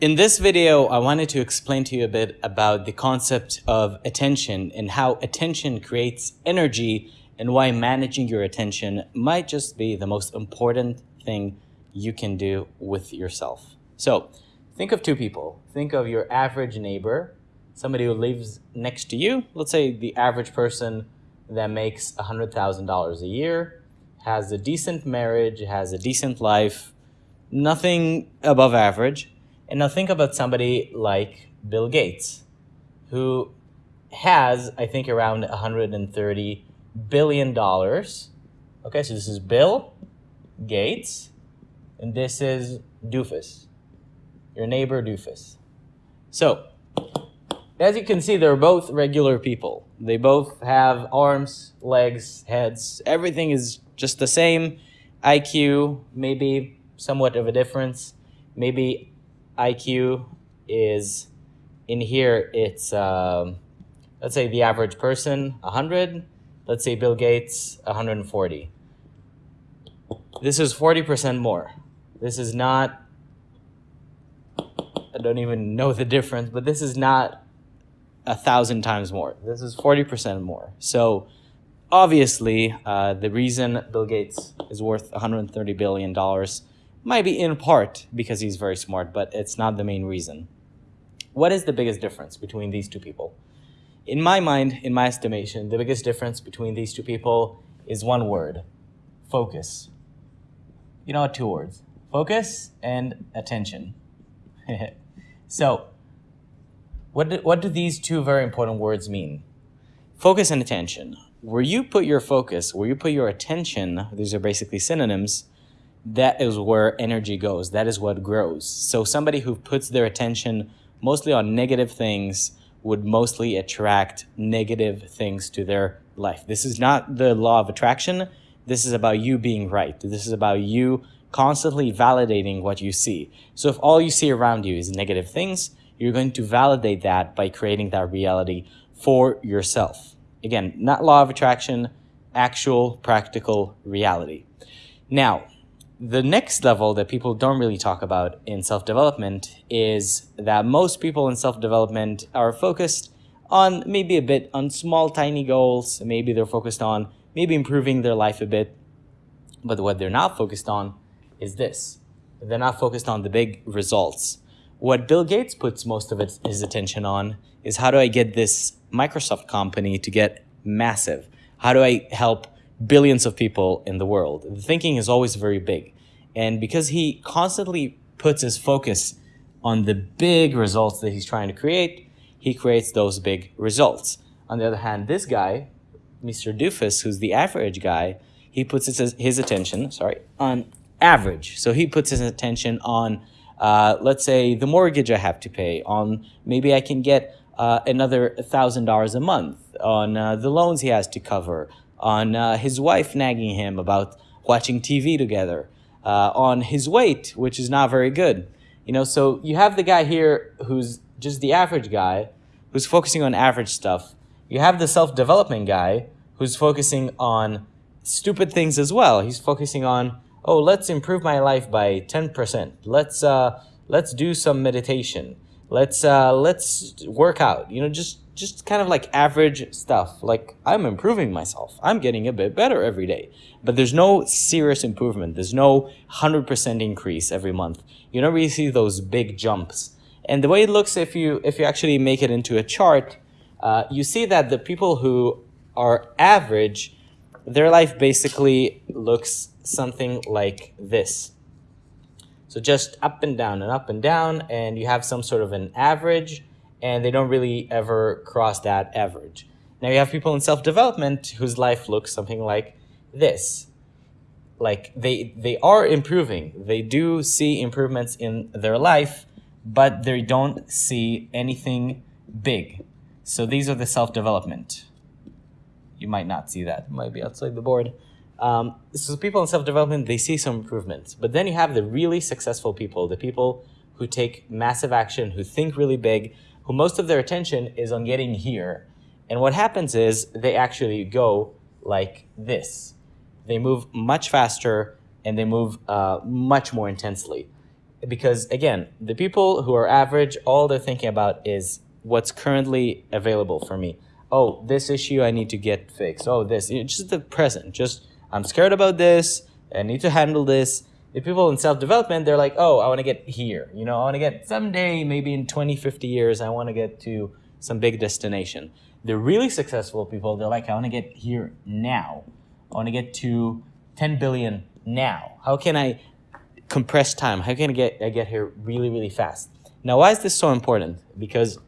In this video, I wanted to explain to you a bit about the concept of attention and how attention creates energy and why managing your attention might just be the most important thing you can do with yourself. So think of two people. Think of your average neighbor, somebody who lives next to you. Let's say the average person that makes $100,000 a year, has a decent marriage, has a decent life, nothing above average. And now think about somebody like Bill Gates, who has, I think, around 130 billion dollars. Okay, so this is Bill Gates, and this is Doofus, your neighbor Doofus. So, as you can see, they're both regular people. They both have arms, legs, heads. Everything is just the same. IQ, maybe somewhat of a difference. Maybe IQ is in here, it's, um, let's say the average person, 100. Let's say Bill Gates, 140. This is 40% more. This is not, I don't even know the difference, but this is not a thousand times more. This is 40% more. So obviously, uh, the reason Bill Gates is worth $130 billion might be in part because he's very smart, but it's not the main reason. What is the biggest difference between these two people? In my mind, in my estimation, the biggest difference between these two people is one word, focus. You know, two words, focus and attention. so what do, what do these two very important words mean? Focus and attention. Where you put your focus, where you put your attention, these are basically synonyms, that is where energy goes. That is what grows. So somebody who puts their attention mostly on negative things would mostly attract negative things to their life. This is not the law of attraction. This is about you being right. This is about you constantly validating what you see. So if all you see around you is negative things, you're going to validate that by creating that reality for yourself. Again, not law of attraction, actual practical reality. Now, the next level that people don't really talk about in self-development is that most people in self-development are focused on maybe a bit on small, tiny goals. Maybe they're focused on maybe improving their life a bit. But what they're not focused on is this. They're not focused on the big results. What Bill Gates puts most of his attention on is how do I get this Microsoft company to get massive? How do I help billions of people in the world? The thinking is always very big. And because he constantly puts his focus on the big results that he's trying to create, he creates those big results. On the other hand, this guy, Mr. Doofus, who's the average guy, he puts his, his attention, sorry, on average. So he puts his attention on uh, let's say the mortgage I have to pay, on maybe I can get uh, another $1,000 a month, on uh, the loans he has to cover, on uh, his wife nagging him about watching TV together, uh, on his weight, which is not very good. You know, so you have the guy here who's just the average guy, who's focusing on average stuff. You have the self-development guy who's focusing on stupid things as well. He's focusing on oh, let's improve my life by 10%. Let's, uh, let's do some meditation. Let's, uh, let's work out, you know, just, just kind of like average stuff. Like I'm improving myself. I'm getting a bit better every day, but there's no serious improvement. There's no 100% increase every month. You don't really see those big jumps. And the way it looks, if you, if you actually make it into a chart, uh, you see that the people who are average, their life basically looks something like this. So just up and down and up and down, and you have some sort of an average, and they don't really ever cross that average. Now you have people in self-development whose life looks something like this. Like they, they are improving. They do see improvements in their life, but they don't see anything big. So these are the self-development. You might not see that. It might be outside the board. Um, so people in self-development, they see some improvements. But then you have the really successful people, the people who take massive action, who think really big, who most of their attention is on getting here. And what happens is they actually go like this. They move much faster and they move uh, much more intensely. because again, the people who are average, all they're thinking about is what's currently available for me. Oh, this issue I need to get fixed. Oh, this, just the present. Just, I'm scared about this. I need to handle this. The people in self-development, they're like, oh, I want to get here. You know, I want to get someday, maybe in 20, 50 years, I want to get to some big destination. The really successful people, they're like, I want to get here now. I want to get to 10 billion now. How can I compress time? How can I get, I get here really, really fast? Now, why is this so important? Because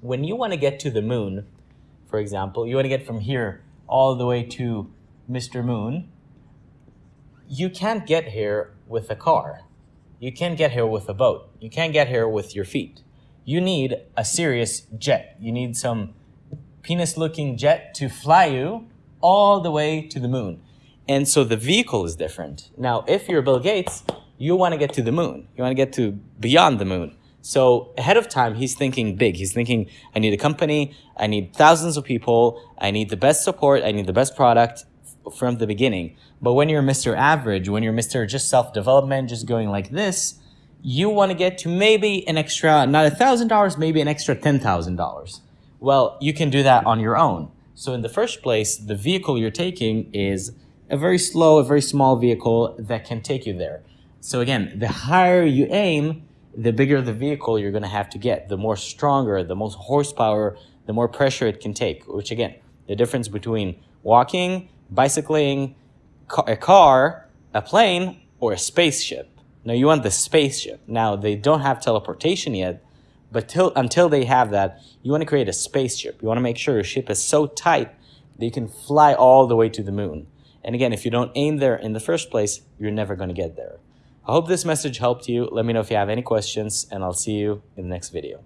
when you want to get to the moon, for example, you want to get from here all the way to Mr. Moon, you can't get here with a car. You can't get here with a boat. You can't get here with your feet. You need a serious jet. You need some penis-looking jet to fly you all the way to the moon. And so the vehicle is different. Now, if you're Bill Gates, you want to get to the moon. You want to get to beyond the moon. So ahead of time, he's thinking big. He's thinking, I need a company, I need thousands of people, I need the best support, I need the best product from the beginning. But when you're Mr. Average, when you're Mr. just self-development, just going like this, you want to get to maybe an extra, not a thousand dollars, maybe an extra ten thousand dollars. Well, you can do that on your own. So in the first place, the vehicle you're taking is a very slow, a very small vehicle that can take you there. So again, the higher you aim, the bigger the vehicle you're going to have to get, the more stronger, the most horsepower, the more pressure it can take, which again, the difference between walking, bicycling, a car, a plane, or a spaceship. Now you want the spaceship. Now they don't have teleportation yet, but till, until they have that, you want to create a spaceship. You want to make sure your ship is so tight that you can fly all the way to the moon. And again, if you don't aim there in the first place, you're never going to get there. I hope this message helped you. Let me know if you have any questions, and I'll see you in the next video.